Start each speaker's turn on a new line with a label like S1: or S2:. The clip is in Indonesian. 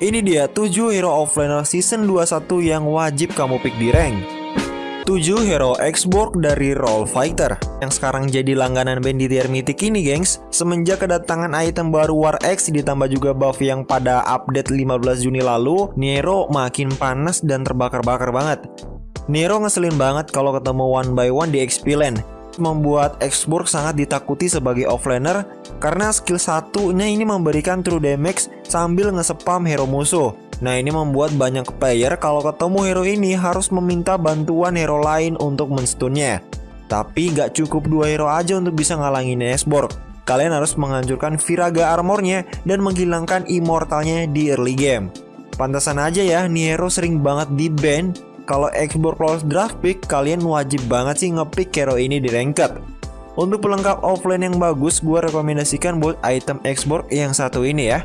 S1: Ini dia 7 hero offlaner season 21 yang wajib kamu pick di rank. 7 hero X-Borg dari Roll Fighter yang sekarang jadi langganan band di tier mythic ini gengs. Semenjak kedatangan item baru War X ditambah juga buff yang pada update 15 Juni lalu Nero makin panas dan terbakar-bakar banget. Nero ngeselin banget kalau ketemu one by one di XP lane membuat Xborg sangat ditakuti sebagai offlaner karena skill satunya ini memberikan true damage sambil ngesepam hero musuh. Nah ini membuat banyak player kalau ketemu hero ini harus meminta bantuan hero lain untuk menstunnya. Tapi gak cukup dua hero aja untuk bisa ngalangin Xborg. Kalian harus menghancurkan Viraga armornya dan menghilangkan immortalnya di early game. Pantasan aja ya, nih hero sering banget di ban kalau Xbox Plus Draft Pick, kalian wajib banget sih ngepick hero ini di ranked. Untuk pelengkap offline yang bagus, gue rekomendasikan buat item Xbox yang satu ini ya.